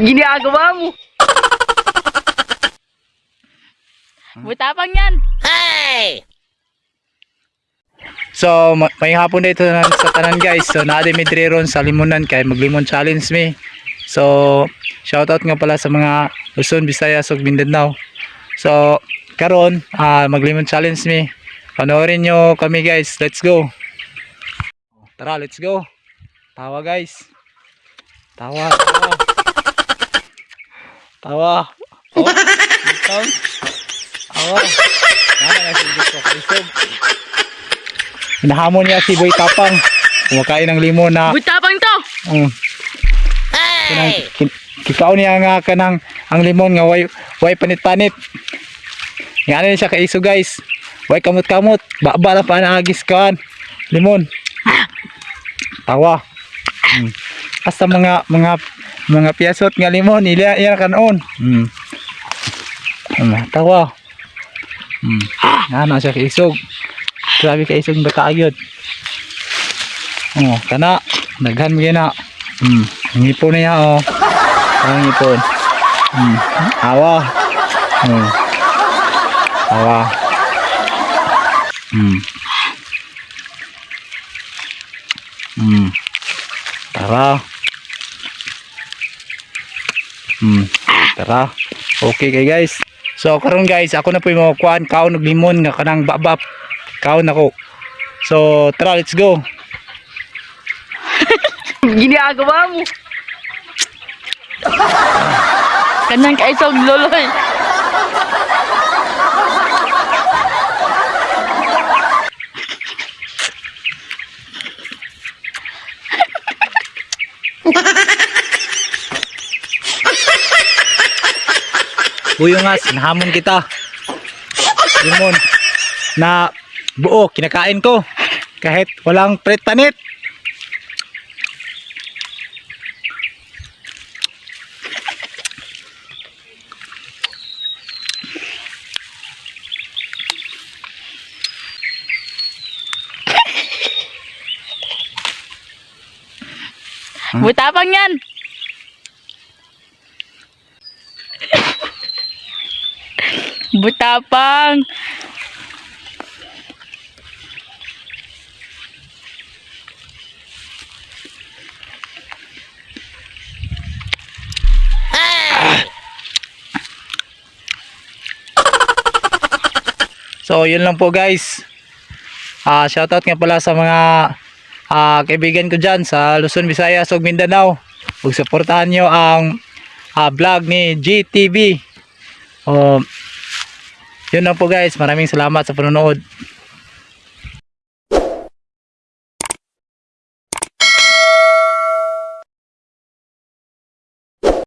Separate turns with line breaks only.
Ginagawa mo.
Butapang yan.
So, ma- may hapon dito na sa tanan guys. So, naade mi diri ron sa limunan kay maglimon challenge mi. So, shoutout nga pala sa mga Luzon, Visayas ug Mindanao. So, karon ah maglimon challenge mi. Panoorin nyo kami guys. Let's go. Tara, let's go. Tawa guys. Tawa, tawa. Tawa. Oh, ikaw. Tawa. Nana na sigit ko kaisog. Hinahamon niya si Boy Tapang. Kumakain ng limon na
Butapang to.
um, kinang, kin, kikaw niya nga kanang ang limon nga way way panit-panit. Nga na siya kaiso guys. Way kamot-kamot. Baba lang pa naagis kan. Limon. Tawa. Hmm. Basta mga mga mga piyasot nga limon ila iya kanon. Hmm. Hmm, tawa. Hmm. Na siya kaisog. Grabe kaisog na kaagad. Oh, kana daghan mo na. Hmm, ang ipon niya oh. Ang ipon. Hmm, awa. Hmm. Awa. Hmm. Hmm. Tara. Hmm. Tara. Okay kay guys. So karon guys, ako na po yung kuan kaon og limon nga kanang babap. Kaon ako. So tara, let's go.
Ginagawa mo.
Kanang kaisog loloy.
Buyungas, nahamon kita. Limon. Na buo, kinakain ko. Kahit walang pret panit.
Butapang yan. Butapang.
So, yun lang po guys. Ah, shoutout nga pala sa mga ah, kaibigan ko dyan sa Luzon, Visayas ug Mindanao. Ug suportahan nyo ang ah, vlog ni GTV. Oh, yun lang po guys. Maraming salamat sa panonood.